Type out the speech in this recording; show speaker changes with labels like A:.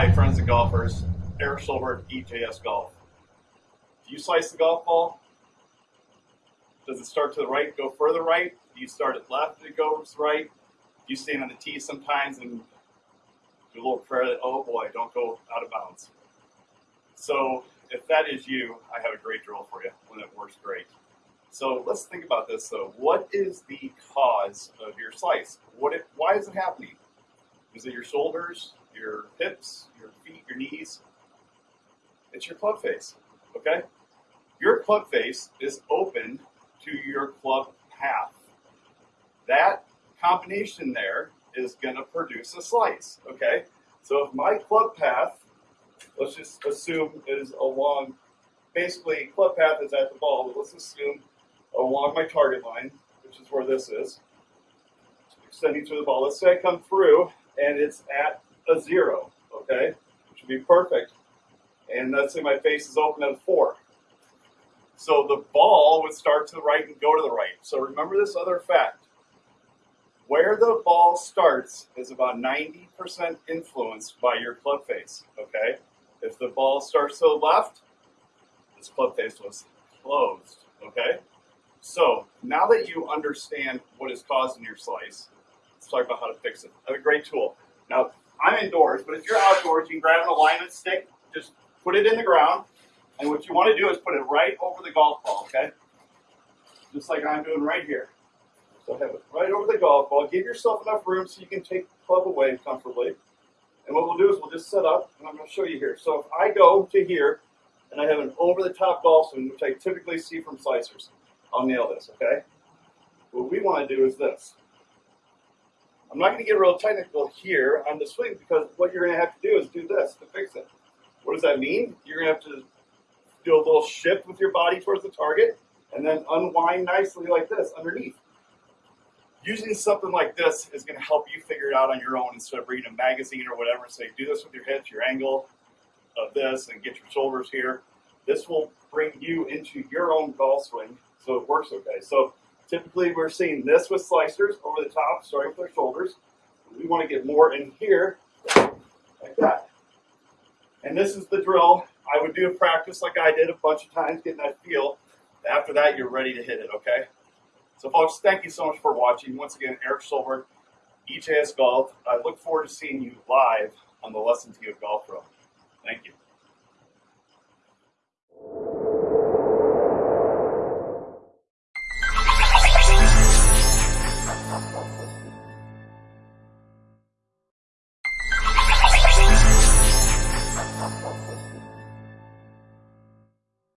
A: Hi, friends and golfers. Eric Schulberg, EJS Golf. Do you slice the golf ball? Does it start to the right, go further right? Do you start it left, it goes right? Do you stand on the tee sometimes and do a little prayer that, oh boy, don't go out of bounds? So, if that is you, I have a great drill for you, one that works great. So, let's think about this though. What is the cause of your slice? What? It, why is it happening? Is it your shoulders, your hips, your feet, your knees? It's your club face, okay? Your club face is open to your club path. That combination there is going to produce a slice, okay? So if my club path, let's just assume is along, basically club path is at the ball, but let's assume along my target line, which is where this is, extending through the ball. Let's say I come through and it's at a zero, okay? Which would be perfect. And let's say my face is open at a four. So the ball would start to the right and go to the right. So remember this other fact. Where the ball starts is about 90% influenced by your club face, okay? If the ball starts to the left, this club face was closed, okay? So now that you understand what is causing your slice, let's talk about how to fix it. A great tool. Now, I'm indoors, but if you're outdoors, you can grab an alignment stick, just put it in the ground, and what you want to do is put it right over the golf ball, okay? Just like I'm doing right here. So have it right over the golf ball. Give yourself enough room so you can take the club away comfortably. And what we'll do is we'll just set up, and I'm going to show you here. So if I go to here, and I have an over-the-top golf swing, which I typically see from slicers, I'll nail this, okay? What we want to do is this. I'm not going to get real technical here on the swing because what you're going to have to do is do this to fix it. What does that mean? You're going to have to do a little shift with your body towards the target and then unwind nicely like this underneath. Using something like this is going to help you figure it out on your own instead of reading a magazine or whatever. And say, do this with your hips, your angle of this, and get your shoulders here. This will bring you into your own golf swing so it works okay. So Typically, we're seeing this with slicers over the top, starting with their shoulders. We want to get more in here, like that. And this is the drill. I would do a practice like I did a bunch of times, getting that feel. After that, you're ready to hit it, okay? So, folks, thank you so much for watching. Once again, Eric Schulberg, EJS Golf. I look forward to seeing you live on the Lesson Tee of Golf Room. Thank you.